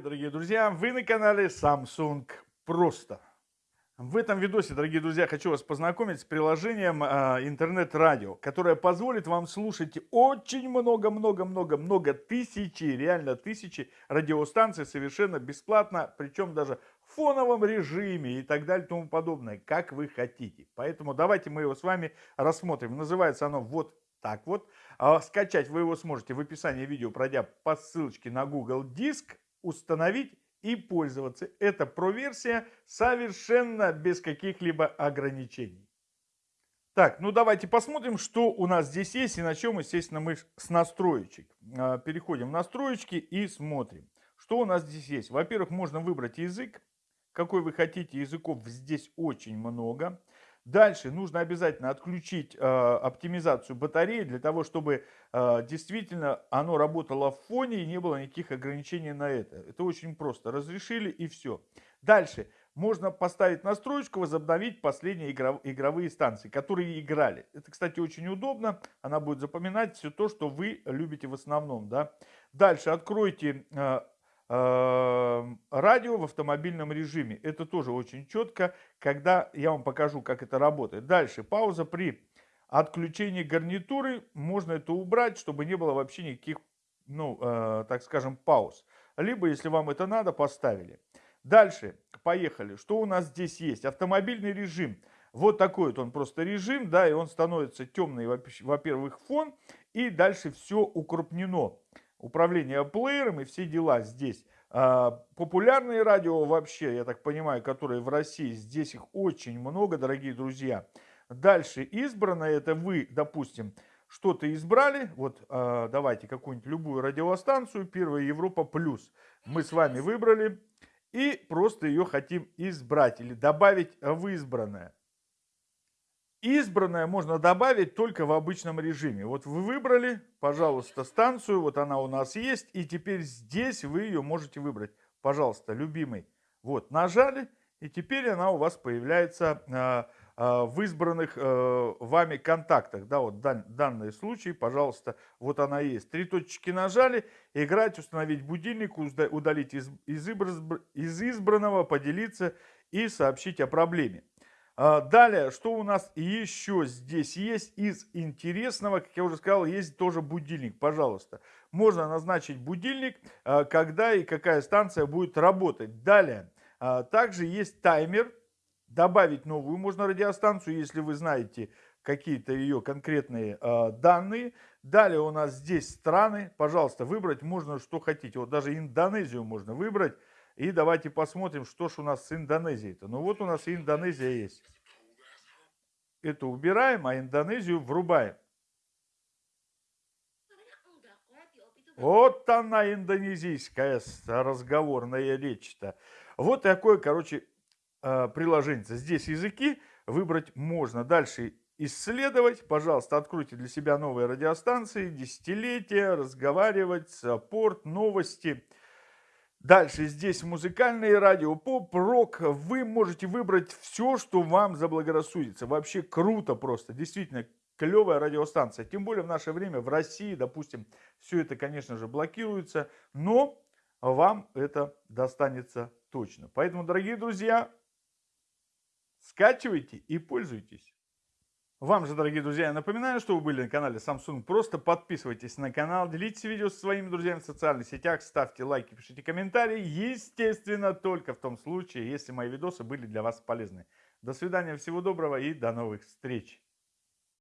друзья, вы на канале Samsung Просто. В этом видосе, дорогие друзья, хочу вас познакомить с приложением э, интернет-радио, которое позволит вам слушать очень много-много-много-много тысячи, реально тысячи радиостанций совершенно бесплатно, причем даже в фоновом режиме и так далее тому подобное, как вы хотите. Поэтому давайте мы его с вами рассмотрим. Называется оно вот так вот. А скачать вы его сможете в описании видео, пройдя по ссылочке на Google Диск, установить и пользоваться. Это про-версия совершенно без каких-либо ограничений. Так, ну давайте посмотрим, что у нас здесь есть. И начнем, естественно, мы с настроечек. А, переходим в настроечки и смотрим, что у нас здесь есть. Во-первых, можно выбрать язык. Какой вы хотите, языков здесь очень много. Дальше нужно обязательно отключить э, оптимизацию батареи для того, чтобы э, действительно оно работало в фоне и не было никаких ограничений на это. Это очень просто. Разрешили и все. Дальше можно поставить настроечку, возобновить последние игров, игровые станции, которые играли. Это, кстати, очень удобно. Она будет запоминать все то, что вы любите в основном. Да? Дальше откройте Эм, радио в автомобильном режиме. Это тоже очень четко, когда я вам покажу, как это работает. Дальше, пауза при отключении гарнитуры. Можно это убрать, чтобы не было вообще никаких, ну, э, так скажем, пауз. Либо, если вам это надо, поставили. Дальше, поехали. Что у нас здесь есть? Автомобильный режим. Вот такой вот он просто режим, да, и он становится темный, во-первых, фон, и дальше все укрупнено управление плеером и все дела здесь. А, популярные радио вообще, я так понимаю, которые в России, здесь их очень много, дорогие друзья. Дальше избранное, это вы, допустим, что-то избрали, вот а, давайте какую-нибудь любую радиостанцию, Первая Европа Плюс. Мы с вами выбрали и просто ее хотим избрать или добавить в избранное. Избранное можно добавить только в обычном режиме. Вот вы выбрали, пожалуйста, станцию, вот она у нас есть, и теперь здесь вы ее можете выбрать. Пожалуйста, любимый. Вот, нажали, и теперь она у вас появляется э, э, в избранных э, вами контактах. Да, вот дан, данный случай, пожалуйста, вот она есть. Три точки нажали, играть, установить будильник, удалить из, из, из избранного, поделиться и сообщить о проблеме. А, далее, что у нас еще здесь есть из интересного, как я уже сказал, есть тоже будильник, пожалуйста. Можно назначить будильник, а, когда и какая станция будет работать. Далее, а, также есть таймер, добавить новую можно радиостанцию, если вы знаете какие-то ее конкретные данные. Далее у нас здесь страны, пожалуйста, выбрать можно что хотите. Вот даже Индонезию можно выбрать. И давайте посмотрим, что ж у нас с Индонезией-то. Ну вот у нас Индонезия есть. Это убираем, а Индонезию врубаем. Вот она, индонезийская разговорная речь-то. Вот такое, короче, э, приложение. Здесь языки выбрать можно. Дальше исследовать. Пожалуйста, откройте для себя новые радиостанции, десятилетия, разговаривать, саппорт, новости. Дальше здесь музыкальные радио, поп, рок. Вы можете выбрать все, что вам заблагорассудится. Вообще круто просто. Действительно, клевая радиостанция. Тем более в наше время в России, допустим, все это, конечно же, блокируется. Но вам это достанется точно. Поэтому, дорогие друзья, скачивайте и пользуйтесь. Вам же, дорогие друзья, я напоминаю, что вы были на канале Samsung. Просто подписывайтесь на канал, делитесь видео со своими друзьями в социальных сетях, ставьте лайки, пишите комментарии. Естественно, только в том случае, если мои видосы были для вас полезны. До свидания, всего доброго и до новых встреч.